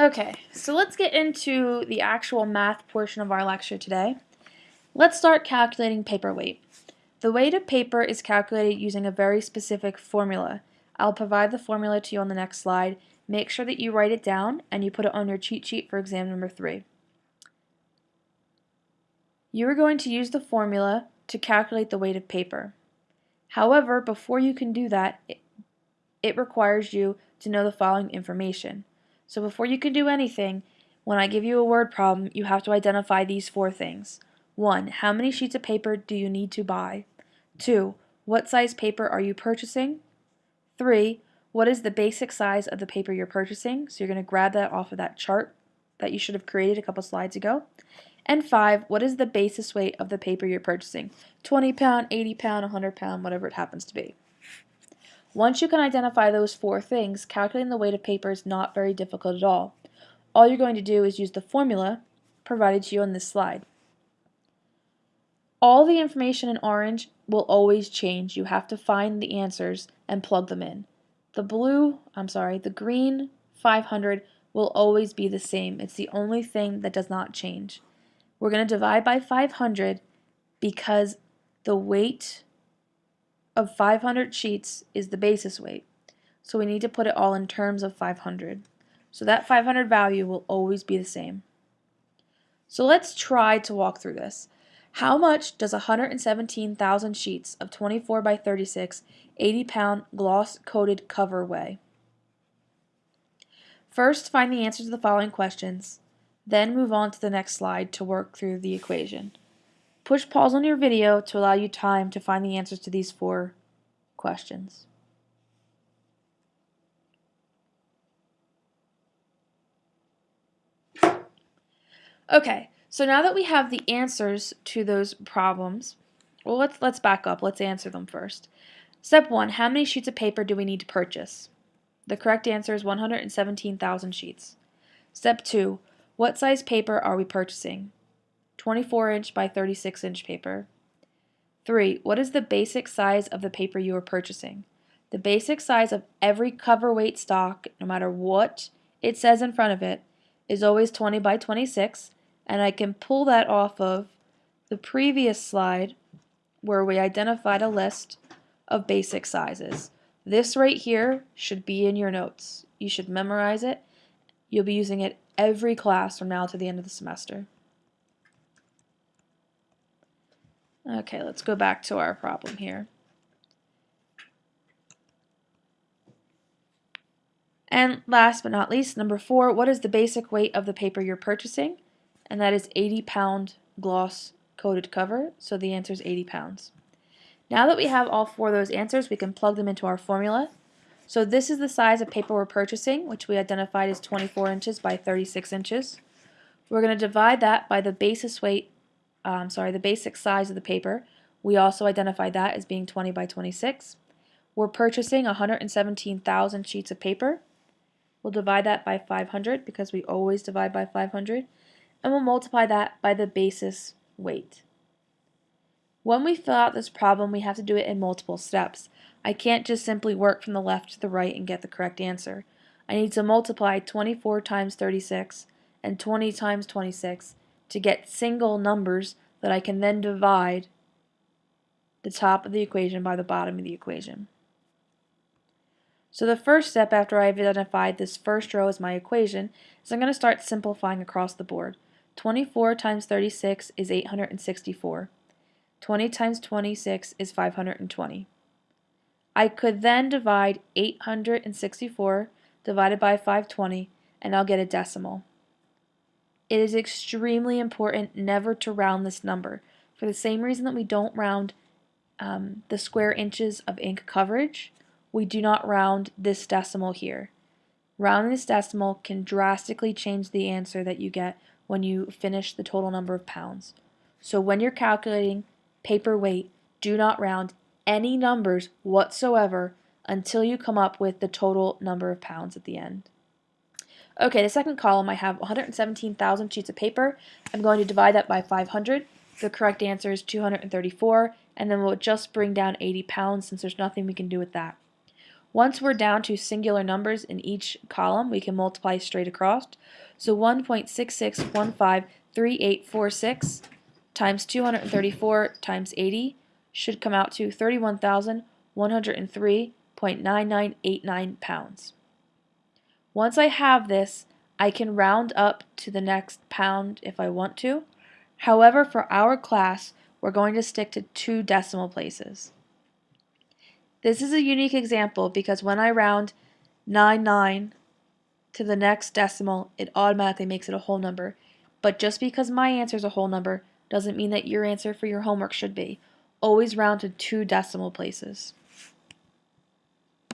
Okay, so let's get into the actual math portion of our lecture today. Let's start calculating paper weight. The weight of paper is calculated using a very specific formula. I'll provide the formula to you on the next slide. Make sure that you write it down and you put it on your cheat sheet for exam number three. You are going to use the formula to calculate the weight of paper. However, before you can do that, it requires you to know the following information. So before you can do anything, when I give you a word problem, you have to identify these four things. 1. How many sheets of paper do you need to buy? 2. What size paper are you purchasing? 3. What is the basic size of the paper you're purchasing? So you're going to grab that off of that chart that you should have created a couple slides ago. And 5. What is the basis weight of the paper you're purchasing? 20 pound, 80 pound, 100 pound, whatever it happens to be. Once you can identify those four things, calculating the weight of paper is not very difficult at all. All you're going to do is use the formula provided to you on this slide. All the information in orange will always change. You have to find the answers and plug them in. The blue, I'm sorry, the green 500 will always be the same. It's the only thing that does not change. We're going to divide by 500 because the weight of 500 sheets is the basis weight. So we need to put it all in terms of 500. So that 500 value will always be the same. So let's try to walk through this. How much does 117,000 sheets of 24 by 36 80 pound gloss coated cover weigh? First, find the answers to the following questions, then move on to the next slide to work through the equation. Push pause on your video to allow you time to find the answers to these four questions. Okay, so now that we have the answers to those problems, well, let's, let's back up. Let's answer them first. Step 1. How many sheets of paper do we need to purchase? The correct answer is 117,000 sheets. Step 2. What size paper are we purchasing? 24 inch by 36 inch paper. 3. What is the basic size of the paper you are purchasing? The basic size of every cover weight stock, no matter what it says in front of it, is always 20 by 26, and I can pull that off of the previous slide where we identified a list of basic sizes. This right here should be in your notes. You should memorize it. You'll be using it every class from now to the end of the semester. Okay, let's go back to our problem here. And last but not least, number four, what is the basic weight of the paper you're purchasing? And that is 80 pound gloss coated cover, so the answer is 80 pounds. Now that we have all four of those answers, we can plug them into our formula. So this is the size of paper we're purchasing, which we identified as 24 inches by 36 inches. We're going to divide that by the basis weight um, sorry, the basic size of the paper. We also identified that as being 20 by 26. We're purchasing 117,000 sheets of paper. We'll divide that by 500 because we always divide by 500. And we'll multiply that by the basis weight. When we fill out this problem, we have to do it in multiple steps. I can't just simply work from the left to the right and get the correct answer. I need to multiply 24 times 36 and 20 times 26 to get single numbers that I can then divide the top of the equation by the bottom of the equation. So the first step after I've identified this first row as my equation is I'm going to start simplifying across the board. 24 times 36 is 864. 20 times 26 is 520. I could then divide 864 divided by 520 and I'll get a decimal. It is extremely important never to round this number for the same reason that we don't round um, the square inches of ink coverage, we do not round this decimal here. Rounding this decimal can drastically change the answer that you get when you finish the total number of pounds. So when you're calculating paper weight, do not round any numbers whatsoever until you come up with the total number of pounds at the end. Okay, the second column I have 117,000 sheets of paper. I'm going to divide that by 500. The correct answer is 234, and then we'll just bring down 80 pounds since there's nothing we can do with that. Once we're down to singular numbers in each column, we can multiply straight across. So 1.66153846 times 234 times 80 should come out to 31,103.9989 pounds. Once I have this, I can round up to the next pound if I want to. However, for our class, we're going to stick to two decimal places. This is a unique example because when I round 99 to the next decimal, it automatically makes it a whole number. But just because my answer is a whole number doesn't mean that your answer for your homework should be. Always round to two decimal places.